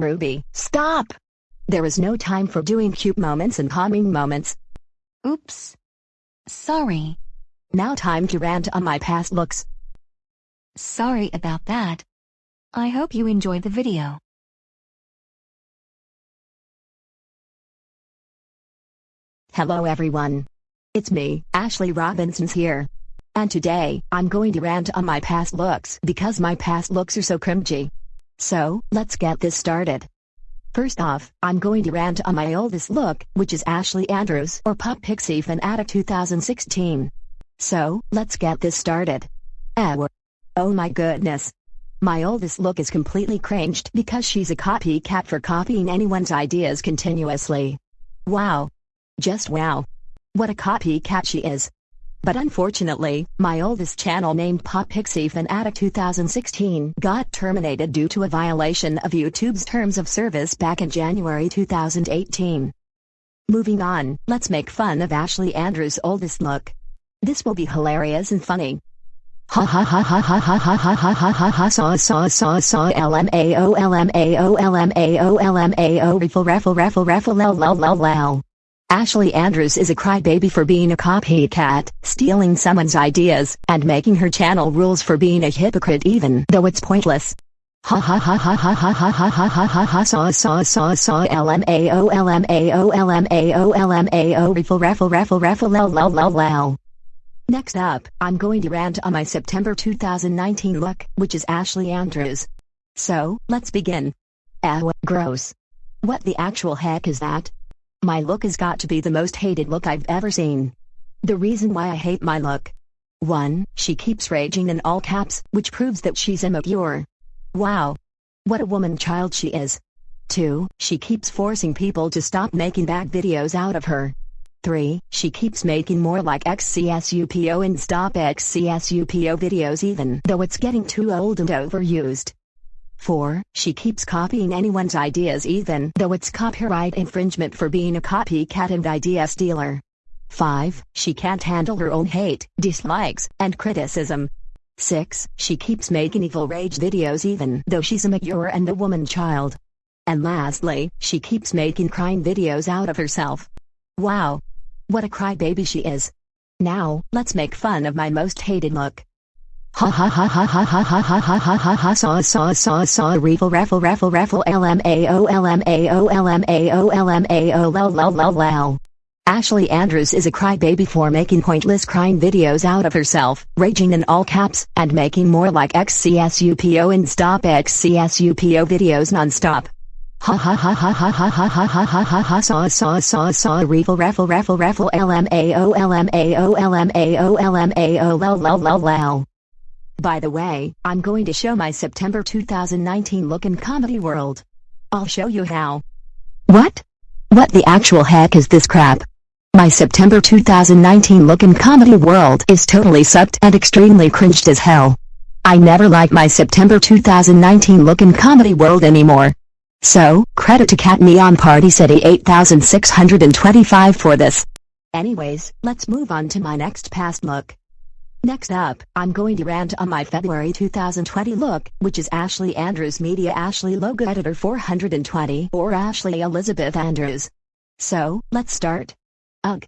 Ruby, stop! There is no time for doing cute moments and calming moments. Oops. Sorry. Now time to rant on my past looks. Sorry about that. I hope you enjoyed the video. Hello everyone. It's me, Ashley Robinsons here. And today, I'm going to rant on my past looks because my past looks are so cringy. So, let's get this started. First off, I'm going to rant on my oldest look, which is Ashley Andrews or Pop Pixie Fanatic 2016. So, let's get this started. Oh my goodness. My oldest look is completely cringed because she's a copycat for copying anyone's ideas continuously. Wow. Just wow. What a copycat she is. But unfortunately, my oldest channel named Pop Pixie Fanatic 2016 got terminated due to a violation of YouTube's terms of service back in January 2018. Moving on, let's make fun of Ashley Andrews' oldest look. This will be hilarious and funny. Ha ha ha ha ha ha ha ha ha ha ha ha saw saw saw saw l m a o l m a o l m a o l m a o raffle raffle raffle raffle lol lol lol lol. Ashley Andrews is a crybaby for being a copycat, stealing someone's ideas, and making her channel rules for being a hypocrite even though it's pointless. Ha ha ha ha ha ha ha ha ha ha ha ha saw saw saw saw l m a o l m a o l m a o l m a o raffle raffle raffle lol lol lol. Next up, I'm going to rant on my September 2019 look, which is Ashley Andrews. So, let's begin. Ew, gross. What the actual heck is that? My look has got to be the most hated look I've ever seen. The reason why I hate my look. 1. She keeps raging in all caps, which proves that she's immature. Wow. What a woman child she is. 2. She keeps forcing people to stop making bad videos out of her. 3. She keeps making more like XCSUPO and stop XCSUPO videos even though it's getting too old and overused. 4. She keeps copying anyone's ideas even though it's copyright infringement for being a copycat and idea stealer. 5. She can't handle her own hate, dislikes, and criticism. 6. She keeps making evil rage videos even though she's a mature and a woman child. And lastly, she keeps making crying videos out of herself. Wow. What a crybaby she is. Now, let's make fun of my most hated look. Ha ha ha ha ha ha ha ha ha ha ha ha saw saw saw saw raffle raffle raffle raffle lmao lmao lmao lmao lol lol lol lol. Ashley Andrews is a crybaby for making pointless crying videos out of herself, raging in all caps, and making more like XCSUPO and stop XCSUPO videos non-stop. Ha ha ha ha ha ha ha ha ha ha ha ha saw saw saw saw raffle raffle raffle raffle lmao lmao lmao lmao lol lol lol lol. By the way, I'm going to show my September 2019 look in Comedy World. I'll show you how. What? What the actual heck is this crap? My September 2019 look in Comedy World is totally sucked and extremely cringed as hell. I never like my September 2019 look in Comedy World anymore. So, credit to Cat Neon Party City 8625 for this. Anyways, let's move on to my next past look. Next up, I'm going to rant on my February 2020 look, which is Ashley Andrews Media Ashley Logo Editor 420 or Ashley Elizabeth Andrews. So, let's start. Ugh.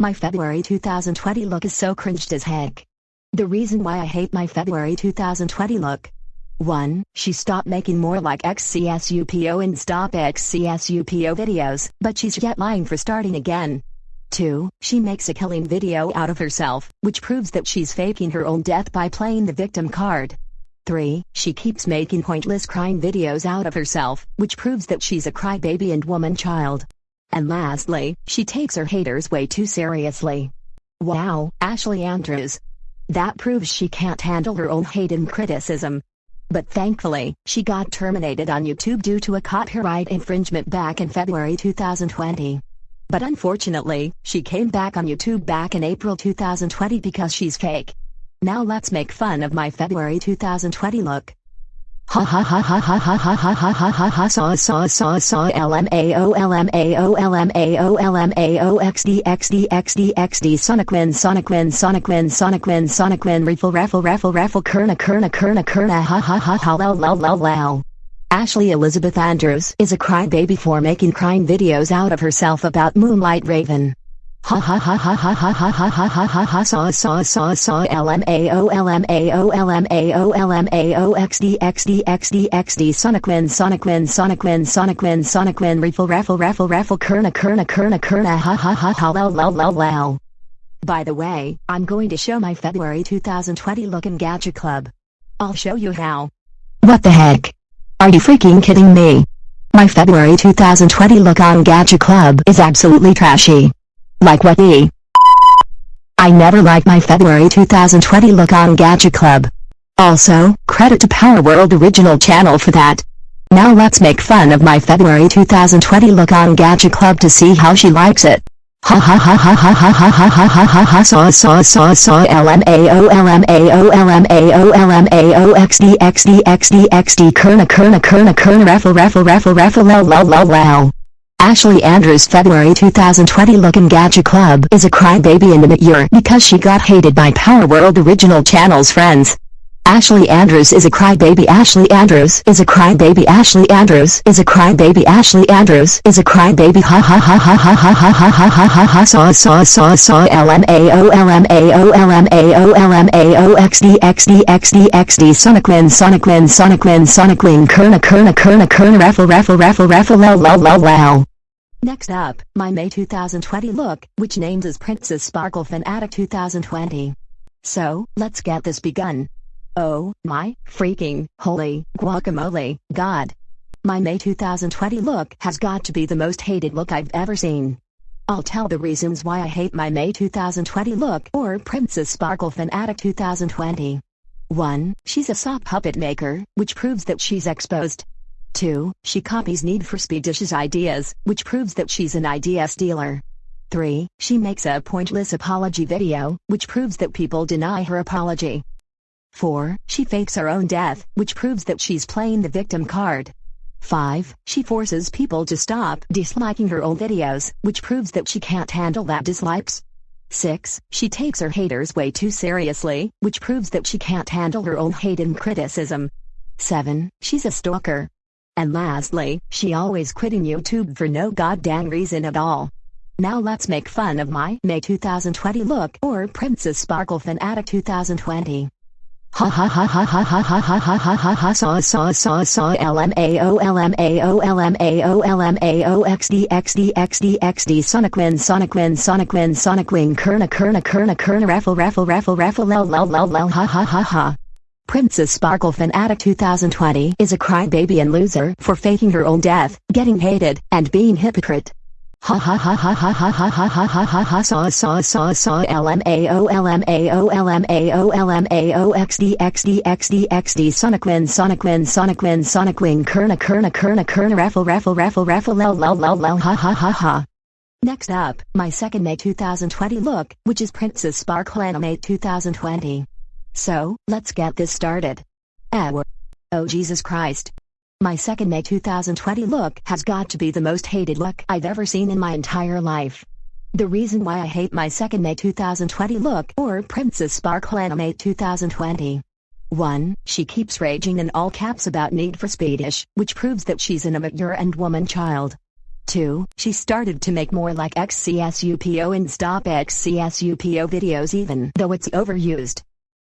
My February 2020 look is so cringed as heck. The reason why I hate my February 2020 look. 1. She stopped making more like XCSUPO and stop XCSUPO videos, but she's yet lying for starting again. 2. She makes a killing video out of herself, which proves that she's faking her own death by playing the victim card. 3. She keeps making pointless crying videos out of herself, which proves that she's a crybaby and woman child. And lastly, she takes her haters way too seriously. Wow, Ashley Andrews. That proves she can't handle her own hate and criticism. But thankfully, she got terminated on YouTube due to a copyright infringement back in February 2020. But unfortunately, she came back on YouTube back in April 2020 because she's fake. Now let's make fun of my February 2020 look. Ha ha ha ha ha ha ha ha ha ha ha ha saw saw saw saw lmao sonic win sonic win sonic win sonic win sonic win raffle raffle raffle raffle kerna kerna kerna kerna ha ha ha ha lol lol lol lol Ashley Elizabeth Andrews is a crybaby for making crying videos out of herself about Moonlight Raven. Ha ha ha ha ha ha ha ha ha ha ha ha saw saw saw saw LMAO LMAO LMAO LMAO XD XD XD XD Sonicwin Sonicwin Sonicwin Sonicwin Sonicwin Raffle Raffle Raffle Raffle Kerna Kerna Kerna Kerna ha ha ha ha lol lol lol lol. By the way, I'm going to show my February 2020 look in Gadget Club. I'll show you how. What the heck? Are you freaking kidding me? My February 2020 look on Gadget Club is absolutely trashy. Like what the? I never liked my February 2020 look on Gadget Club. Also, credit to Power World original channel for that. Now let's make fun of my February 2020 look on Gadget Club to see how she likes it. Ha ha ha ha ha ha ha ha ha ha ha ha saw saw saw saw LMAO LMAO LMAO LMAO XD XD XD XD Kerna Kerna Kerna Kerna Raffle Raffle Raffle Raffle lol lol lol. Ashley Andrews February 2020 look in Gadget Club is a crybaby in the mid-year because she got hated by Power World Original Channel's friends. Ashley Andrews is a crybaby Ashley Andrews is a crybaby Ashley Andrews is a crybaby Ashley Andrews is a crybaby ha ha ha ha ha ha ha ha ha ha ha ha saw saw saw saw LMAO LMAO LMAO LMAO XD XD XD XD Sonicwin Sonicwin Sonicwin Sonicwin Kerna Kerna Kerna Kerna Raffle Raffle Raffle Raffle lol lol lol lol. Next up, my May 2020 look, which names as Princess Sparkle Fanatic 2020. So, let's get this begun. Oh, my, freaking, holy, guacamole, god. My May 2020 look has got to be the most hated look I've ever seen. I'll tell the reasons why I hate my May 2020 look or Princess Sparkle Fanatic 2020. 1. She's a sock puppet maker, which proves that she's exposed. 2. She copies Need for Speedish's ideas, which proves that she's an idea stealer. 3. She makes a pointless apology video, which proves that people deny her apology. 4. She fakes her own death, which proves that she's playing the victim card. 5. She forces people to stop disliking her old videos, which proves that she can't handle that dislikes. 6. She takes her haters way too seriously, which proves that she can't handle her own hate and criticism. 7. She's a stalker. And lastly, she always quitting YouTube for no goddamn reason at all. Now let's make fun of my May 2020 look or Princess Sparkle Fanatic 2020. Ha ha ha ha ha ha ha ha ha ha ha ha saw saw saw saw LMAO XD XD XD XD Sonicwin Sonicwin Sonicwin Sonicwin Kerna Kerna Kerna Kerna Raffle Raffle Raffle Raffle lol lol lol lol ha ha ha ha. Princess Sparkle Fanatic 2020 is a crybaby and loser for faking her own death, getting hated, and being hypocrite. Ha ha ha ha ha ha ha ha ha ha ha ha saw saw saw saw LMAO LMAO LMAO LMAO XD XD XD XD Sonicwin Sonicwin Sonicwin Sonicwin Kerna Kerna Kerna Kerna Raffle Raffle Raffle Raffle lol lol lol lol ha ha ha ha. Next up, my second May 2020 look, which is Princess Sparkle Animate 2020. So, let's get this started. Our. Oh Jesus Christ. My second May 2020 look has got to be the most hated look I've ever seen in my entire life. The reason why I hate my second May 2020 look or Princess Sparkle Anime 2020. 1. She keeps raging in all caps about Need for Speedish, which proves that she's an immature and woman child. 2. She started to make more like XCSUPO and stop XCSUPO videos even though it's overused.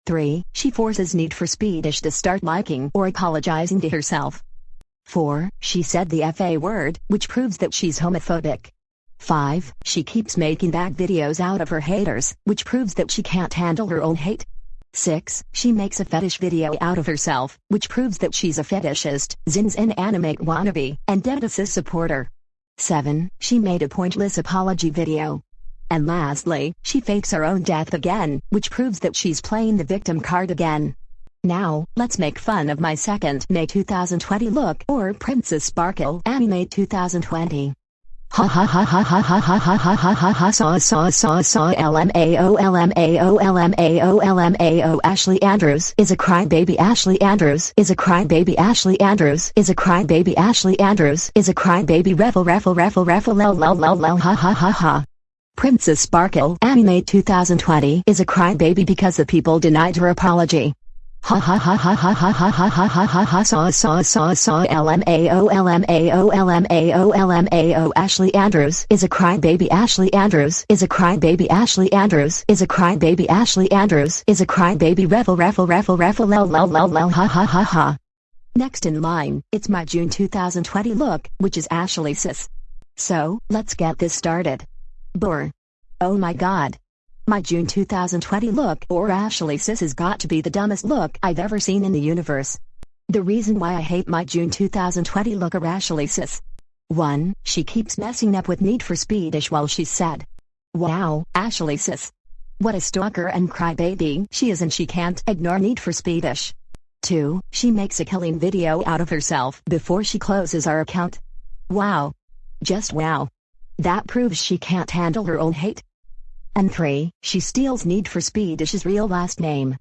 3. She forces Need for Speedish to start liking or apologizing to herself. 4. She said the FA word, which proves that she's homophobic. 5. She keeps making bad videos out of her haters, which proves that she can't handle her own hate. 6. She makes a fetish video out of herself, which proves that she's a fetishist, Zins and animate wannabe, and Dedasis supporter. 7. She made a pointless apology video. And lastly, she fakes her own death again, which proves that she's playing the victim card again. Now, let's make fun of my second May 2020 look or Princess Sparkle Animate 2020. Ha ha ha ha ha ha ha ha ha ha ha ha saw saw saw saw LMAO LMAO LMAO LMAO Ashley Andrews is a crybaby Ashley Andrews is a crybaby Ashley Andrews is a crybaby Ashley Andrews is a crybaby raffle raffle raffle raffle lol lol lol lol ha ha ha ha. Princess Sparkle Animate 2020 is a crybaby because the people denied her apology. Ha ha ha ha ha ha ha ha ha ha ha saw saw saw saw LMAO LMAO LMAO LMAO Ashley Andrews is a crybaby Ashley Andrews is a crybaby Ashley Andrews is a crybaby Ashley Andrews is a crybaby revel revel revel revel lol lol lol lol ha ha ha ha Next in line, it's my June 2020 look, which is Ashley Sis. So, let's get this started. Brr. Oh my god. My June 2020 look or Ashley Sis has got to be the dumbest look I've ever seen in the universe. The reason why I hate my June 2020 look or Ashley Sis. 1. She keeps messing up with Need for Speedish while she's sad. Wow, Ashley Sis. What a stalker and crybaby she is and she can't ignore Need for Speedish. 2. She makes a killing video out of herself before she closes our account. Wow. Just wow. That proves she can't handle her own hate. And 3. She steals Need for Speedish's real last name.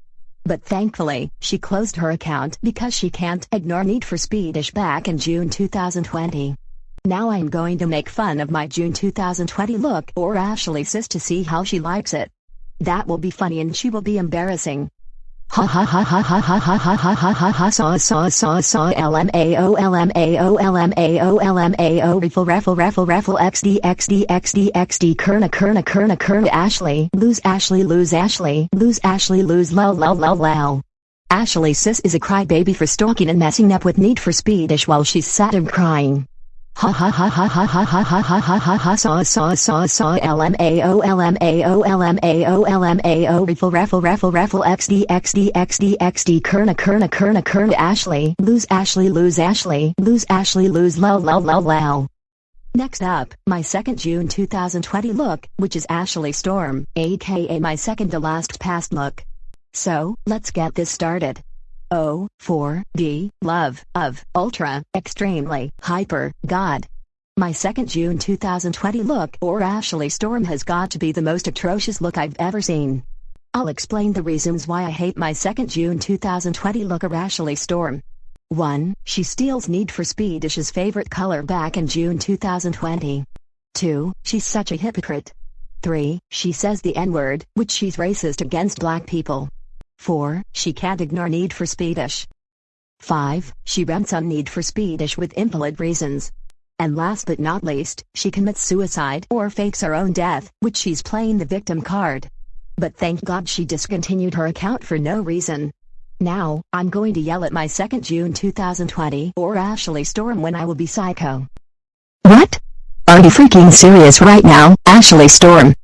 But thankfully, she closed her account because she can't ignore Need for Speedish back in June 2020. Now I'm going to make fun of my June 2020 look or Ashley sis to see how she likes it. That will be funny and she will be embarrassing. Ha ha ha ha ha ha ha ha ha ha ha ha saw saw saw saw LMAO LMAO LMAO LMAO riffle raffle raffle raffle XD XD XD XD Kerna Kerna Kerna Kerna Ashley lose Ashley lose Ashley lose Ashley lose lol lol lol lol Ashley sis is a crybaby for stalking and messing up with Need for Speedish while she's sad and crying. Ha ha ha ha ha ha ha ha ha ha ha ha saw saw saw saw LMAO LMAO LMAO LMAO riffle raffle raffle raffle XD XD XD XD Kerna Kerna Kerna Kerna Ashley lose Ashley lose Ashley lose Ashley lose lol lol lol lol Next up, my second June 2020 look, which is Ashley Storm, aka my second to last past look. So, let's get this started. O, 4, D, love, of, ultra, extremely, hyper, God. My second June 2020 look or Ashley Storm has got to be the most atrocious look I've ever seen. I'll explain the reasons why I hate my second June 2020 look or Ashley Storm. 1. She steals Need for Speed Speedish's favorite color back in June 2020. 2. She's such a hypocrite. 3. She says the N-word, which she's racist against black people. 4. She can't ignore Need for Speedish. 5. She rents on Need for Speedish with invalid reasons. And last but not least, she commits suicide or fakes her own death, which she's playing the victim card. But thank God she discontinued her account for no reason. Now, I'm going to yell at my second June 2020 or Ashley Storm when I will be psycho. What? Are you freaking serious right now, Ashley Storm?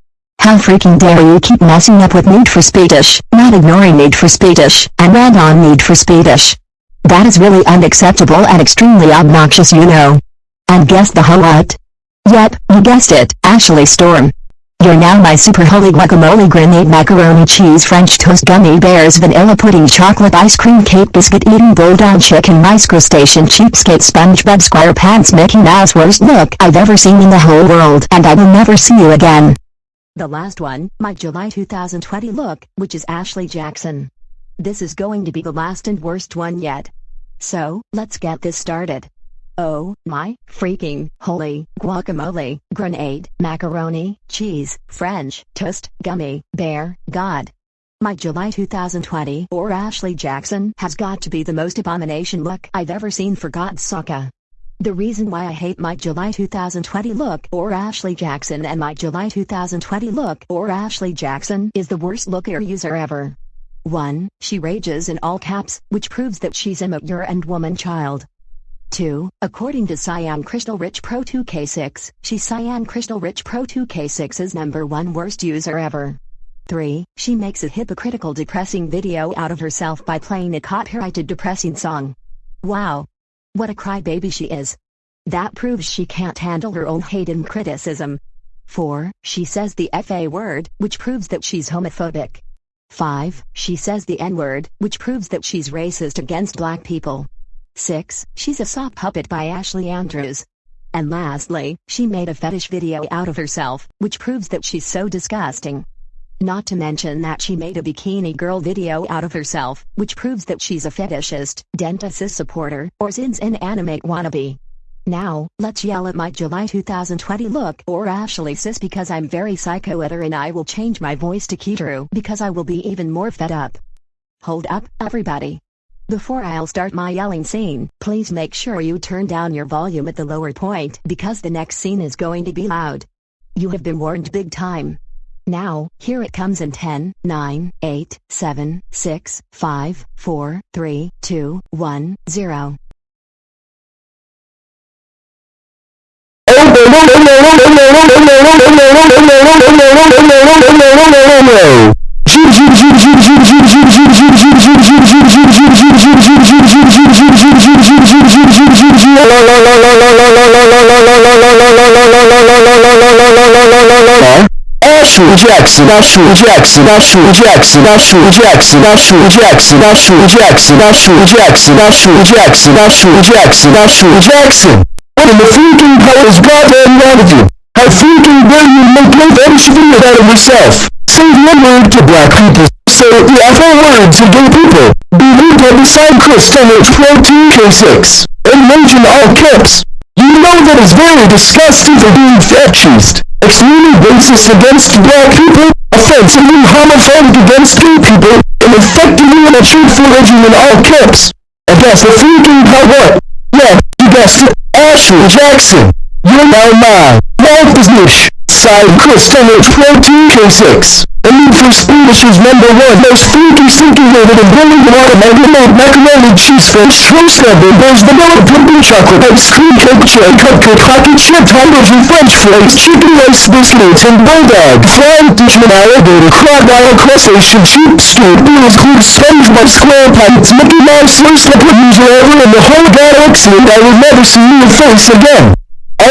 How freaking dare you keep messing up with Need for Speedish, not ignoring Need for Speedish, and rant on Need for Speedish. That is really unacceptable and extremely obnoxious you know. And guess the whole what? Yep, you guessed it, Ashley Storm. You're now my super holy guacamole grenade macaroni cheese french toast gummy bears vanilla pudding chocolate ice cream cake biscuit eating bulldog chicken mice crustacean cheapskate SpongeBob SquarePants Mickey Mouse worst look I've ever seen in the whole world and I will never see you again. The last one, my July 2020 look, which is Ashley Jackson. This is going to be the last and worst one yet. So, let's get this started. Oh, my, freaking, holy, guacamole, grenade, macaroni, cheese, French, toast, gummy, bear, God. My July 2020 or Ashley Jackson has got to be the most abomination look I've ever seen for God's sake. The reason why I hate my July 2020 look or Ashley Jackson and my July 2020 look or Ashley Jackson is the worst looker user ever. 1. She rages in all caps, which proves that she's immature and woman child. 2. According to Cyan Crystal Rich Pro 2K6, she Cyan Crystal Rich Pro 2K6's number one worst user ever. 3. She makes a hypocritical depressing video out of herself by playing a copyrighted depressing song. Wow, what a crybaby she is. That proves she can't handle her own hate and criticism. 4. She says the FA word, which proves that she's homophobic. 5. She says the N-word, which proves that she's racist against black people. 6. She's a sock puppet by Ashley Andrews. And lastly, she made a fetish video out of herself, which proves that she's so disgusting. Not to mention that she made a bikini girl video out of herself, which proves that she's a fetishist, Dentasis supporter, or Zins inanimate wannabe. Now, let's yell at my July 2020 look or Ashley sis because I'm very psycho at her and I will change my voice to Kidaroo because I will be even more fed up. Hold up, everybody. Before I'll start my yelling scene, please make sure you turn down your volume at the lower point because the next scene is going to be loud. You have been warned big time. Now, here it comes in 10, 9, 8, 7, 6, 5, 4, 3, 2, 1, 0. Ashley Jackson, Ashley Jackson, Ashley Jackson, Ashley Jackson, Ashley Jackson, Ashley Jackson, Ashley Jackson, Ashley Jackson, Ashley Jackson, Ashley Jackson. What in the freaking hell is goddamn wrong with you? How freaking dare you make no fetish video out of yourself? Say the word to black people. Say the F-O word to gay people. Be rude on the side crystal H protein K6. And mention all caps. You know that is very disgusting for being fetishist. Extremely racist against black people, offensively homophobic against gay people, and effectively in a truthful legend in all camps. I guess the freaking what? Yeah, you guessed it. Ashley Jackson. You're now mine. Walt Disney. Side crystal H protein K6. The need for Swedish is number one most freaky stinky rated and brilliant watermelon made macaroni cheese french toast oven there's vanilla pudding chocolate ice cream cake cherry cupcake hockey chip hamburger french fries chicken rice biscuits and bulldog flying dishman alligator crocodile crustacean sheep stew beans include SpongeBob SquarePants Mickey Mouse worst liquid user ever in the whole galaxy and I will never see your face again.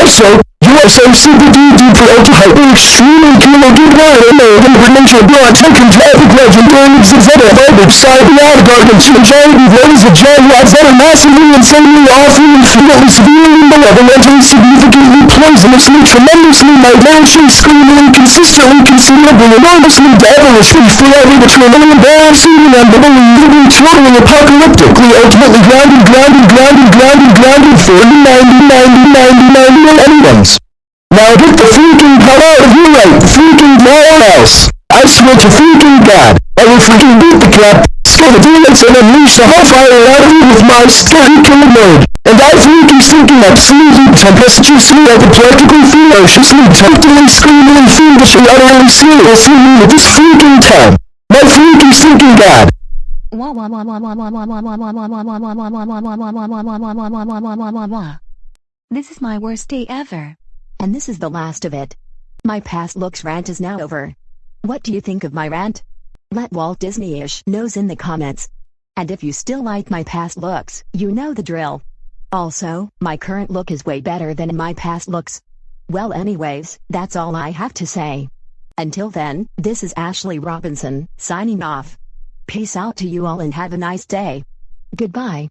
Also, USMCBD DPOTI Extremely Cumulative Lion American Provincial Blood Taken Traffic Legend Learning Zeta Phobic the Garden Chinjani Ladies of John Lazetta Massively Insanely Awfully Severely severely malevolently significantly poisonously tremendously nightmarishly screamingly consistently conceivably enormously devilishly forever eternally embarrassing and unbelievably totally apocalyptically ultimately grounded grounded grounded grounded grounded 40 90 90 90 90 anyone's. Now get the freaking hell out of here right freaking now else. I swear to freaking God, I will freaking beat the crap, scare the demons and unleash the hellfire out of you with my scary killer mode. And as you keep sinking absolutely tempestuously as a political ferociously, temptingly, screamingly, fiendishly, utterly, seriously mean at this freaking time. My freaking sinking god. This is my worst day ever. And this is the last of it. My past looks rant is now over. What do you think of my rant? Let Walt Disney-ish knows in the comments. And if you still like my past looks, you know the drill. Also, my current look is way better than my past looks. Well anyways, that's all I have to say. Until then, this is Ashley Robinson, signing off. Peace out to you all and have a nice day. Goodbye.